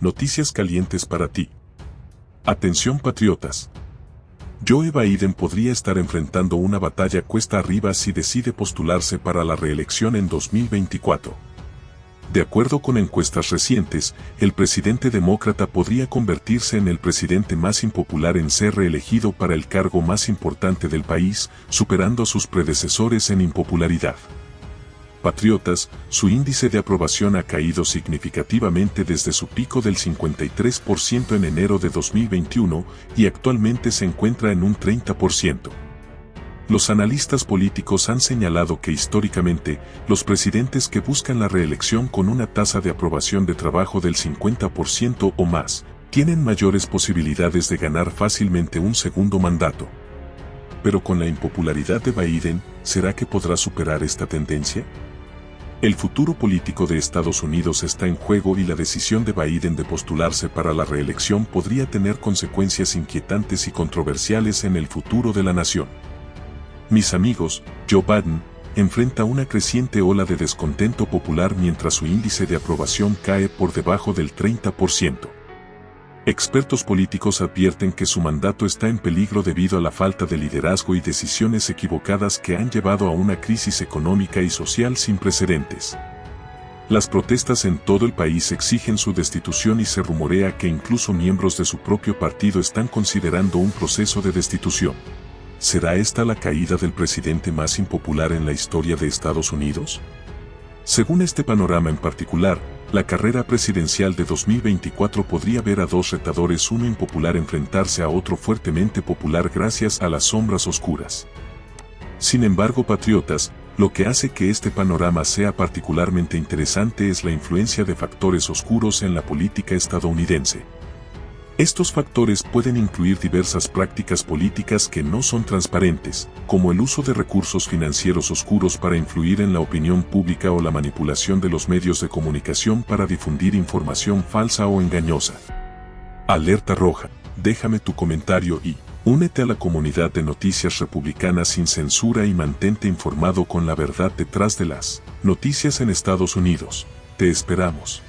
noticias calientes para ti. Atención patriotas. Joe Biden podría estar enfrentando una batalla cuesta arriba si decide postularse para la reelección en 2024. De acuerdo con encuestas recientes, el presidente demócrata podría convertirse en el presidente más impopular en ser reelegido para el cargo más importante del país, superando a sus predecesores en impopularidad. Patriotas, su índice de aprobación ha caído significativamente desde su pico del 53% en enero de 2021 y actualmente se encuentra en un 30%. Los analistas políticos han señalado que históricamente, los presidentes que buscan la reelección con una tasa de aprobación de trabajo del 50% o más, tienen mayores posibilidades de ganar fácilmente un segundo mandato. Pero con la impopularidad de Biden, ¿será que podrá superar esta tendencia? El futuro político de Estados Unidos está en juego y la decisión de Biden de postularse para la reelección podría tener consecuencias inquietantes y controversiales en el futuro de la nación. Mis amigos, Joe Biden, enfrenta una creciente ola de descontento popular mientras su índice de aprobación cae por debajo del 30%. Expertos políticos advierten que su mandato está en peligro debido a la falta de liderazgo y decisiones equivocadas que han llevado a una crisis económica y social sin precedentes. Las protestas en todo el país exigen su destitución y se rumorea que incluso miembros de su propio partido están considerando un proceso de destitución. ¿Será esta la caída del presidente más impopular en la historia de Estados Unidos? Según este panorama en particular, la carrera presidencial de 2024 podría ver a dos retadores uno impopular enfrentarse a otro fuertemente popular gracias a las sombras oscuras. Sin embargo, patriotas, lo que hace que este panorama sea particularmente interesante es la influencia de factores oscuros en la política estadounidense. Estos factores pueden incluir diversas prácticas políticas que no son transparentes, como el uso de recursos financieros oscuros para influir en la opinión pública o la manipulación de los medios de comunicación para difundir información falsa o engañosa. Alerta roja, déjame tu comentario y únete a la comunidad de noticias republicanas sin censura y mantente informado con la verdad detrás de las noticias en Estados Unidos. Te esperamos.